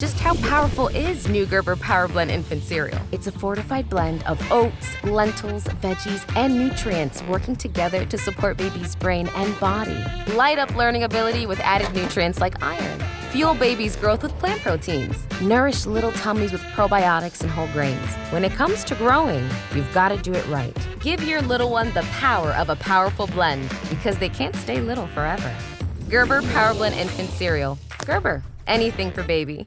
Just how powerful is new Gerber Power Blend infant cereal? It's a fortified blend of oats, lentils, veggies, and nutrients working together to support baby's brain and body. Light up learning ability with added nutrients like iron. Fuel baby's growth with plant proteins. Nourish little tummies with probiotics and whole grains. When it comes to growing, you've got to do it right. Give your little one the power of a powerful blend because they can't stay little forever. Gerber Power Blend infant cereal. Gerber, anything for baby.